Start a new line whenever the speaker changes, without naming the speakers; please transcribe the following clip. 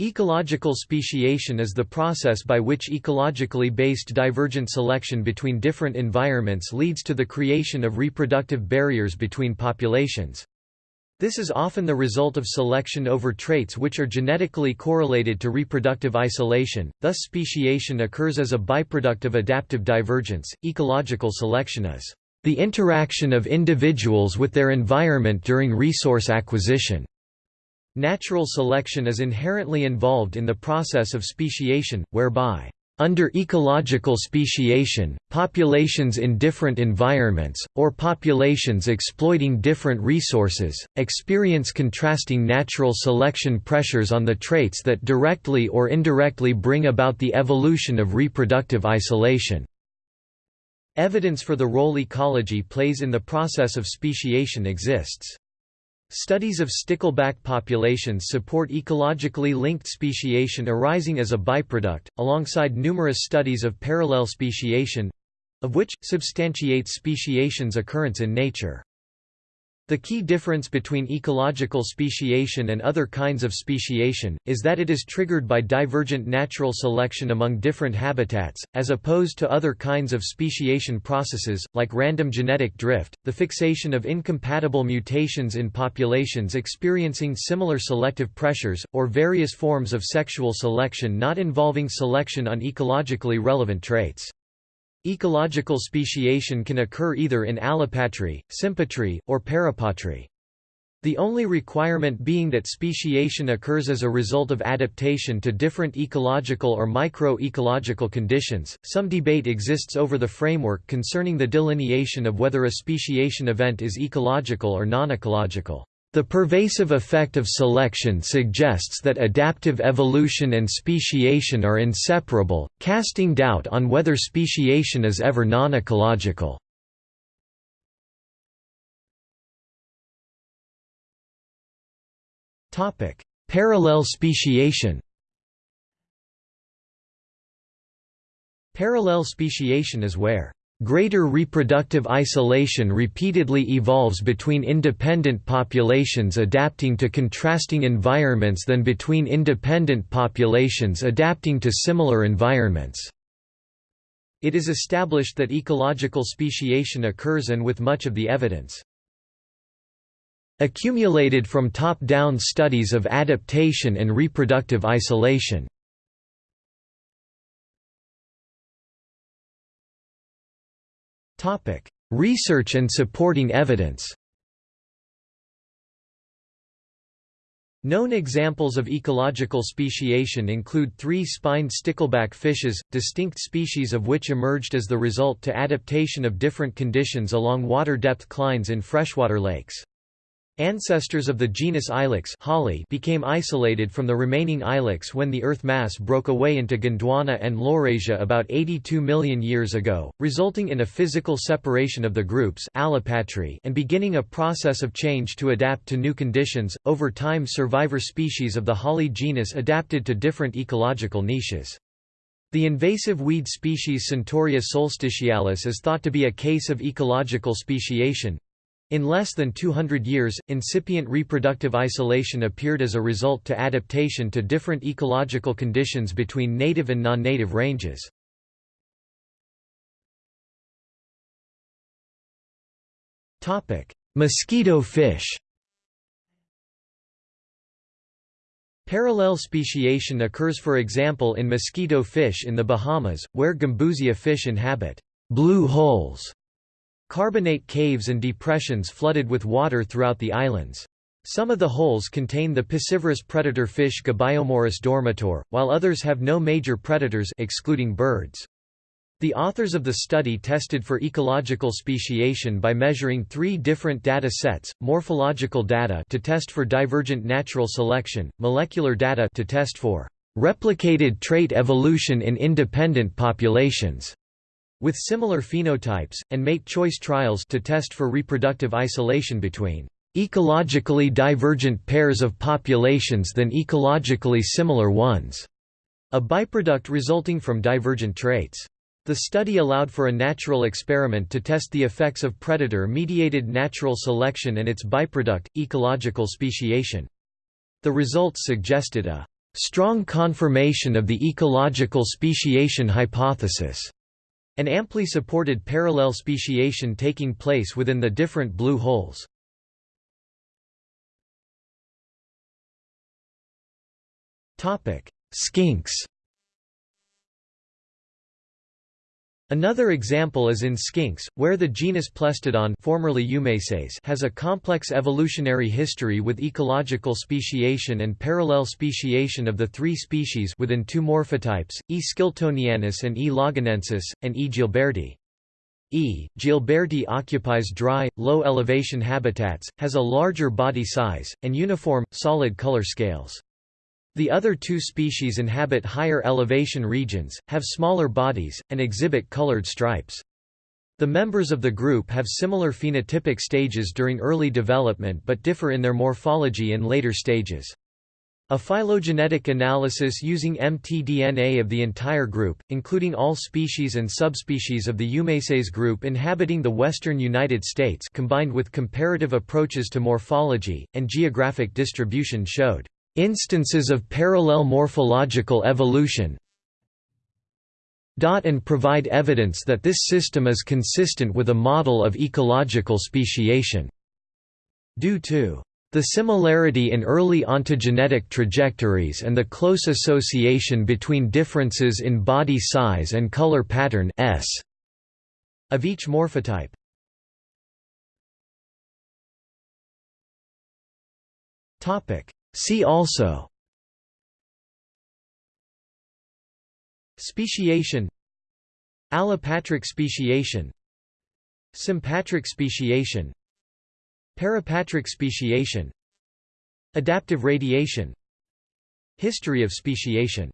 Ecological speciation is the process by which ecologically based divergent selection between different environments leads to the creation of reproductive barriers between populations. This is often the result of selection over traits which are genetically correlated to reproductive isolation, thus speciation occurs as a byproduct of adaptive divergence. Ecological selection is the interaction of individuals with their environment during resource acquisition. Natural selection is inherently involved in the process of speciation, whereby under ecological speciation, populations in different environments, or populations exploiting different resources, experience contrasting natural selection pressures on the traits that directly or indirectly bring about the evolution of reproductive isolation. Evidence for the role ecology plays in the process of speciation exists. Studies of stickleback populations support ecologically linked speciation arising as a byproduct, alongside numerous studies of parallel speciation—of which, substantiates speciation's occurrence in nature. The key difference between ecological speciation and other kinds of speciation, is that it is triggered by divergent natural selection among different habitats, as opposed to other kinds of speciation processes, like random genetic drift, the fixation of incompatible mutations in populations experiencing similar selective pressures, or various forms of sexual selection not involving selection on ecologically relevant traits. Ecological speciation can occur either in allopatry, sympatry, or parapatry. The only requirement being that speciation occurs as a result of adaptation to different ecological or micro-ecological conditions. Some debate exists over the framework concerning the delineation of whether a speciation event is ecological or non-ecological. The pervasive effect of selection suggests that adaptive evolution and speciation are inseparable, casting doubt on whether speciation is ever non-ecological. Parallel speciation Parallel speciation is where Greater reproductive isolation repeatedly evolves between independent populations adapting to contrasting environments than between independent populations adapting to similar environments. It is established that ecological speciation occurs and with much of the evidence accumulated from top-down studies of adaptation and reproductive isolation. Research and supporting evidence Known examples of ecological speciation include three spined stickleback fishes, distinct species of which emerged as the result to adaptation of different conditions along water depth clines in freshwater lakes. Ancestors of the genus Ilex became isolated from the remaining Ilex when the Earth mass broke away into Gondwana and Laurasia about 82 million years ago, resulting in a physical separation of the groups and beginning a process of change to adapt to new conditions. Over time survivor species of the holly genus adapted to different ecological niches. The invasive weed species Centaurea solstitialis is thought to be a case of ecological speciation, in less than 200 years, incipient reproductive isolation appeared as a result to adaptation to different ecological conditions between native and non-native ranges. Mosquito fish Parallel speciation occurs for example in mosquito fish in the Bahamas, where Gambusia fish inhabit blue holes Carbonate caves and depressions flooded with water throughout the islands. Some of the holes contain the piscivorous predator fish Gobiomorus dormitor, while others have no major predators excluding birds. The authors of the study tested for ecological speciation by measuring three different data sets, morphological data to test for divergent natural selection, molecular data to test for replicated trait evolution in independent populations, with similar phenotypes, and mate choice trials to test for reproductive isolation between ecologically divergent pairs of populations than ecologically similar ones, a byproduct resulting from divergent traits. The study allowed for a natural experiment to test the effects of predator-mediated natural selection and its byproduct, ecological speciation. The results suggested a strong confirmation of the ecological speciation hypothesis, and amply supported parallel speciation taking place within the different blue holes. Skinks Another example is in skinks, where the genus Plestiodon formerly has a complex evolutionary history with ecological speciation and parallel speciation of the three species within two morphotypes, E. skiltonianus and E. lagunensis, and E. gilberti. E. gilberti occupies dry, low-elevation habitats, has a larger body size, and uniform, solid color scales. The other two species inhabit higher elevation regions, have smaller bodies, and exhibit colored stripes. The members of the group have similar phenotypic stages during early development but differ in their morphology in later stages. A phylogenetic analysis using mtDNA of the entire group, including all species and subspecies of the Eumeces group inhabiting the western United States combined with comparative approaches to morphology, and geographic distribution showed instances of parallel morphological evolution and provide evidence that this system is consistent with a model of ecological speciation. Due to the similarity in early ontogenetic trajectories and the close association between differences in body size and color pattern S of each morphotype. Topic See also. Speciation. Allopatric speciation. Sympatric speciation. Parapatric speciation. Adaptive radiation. History of speciation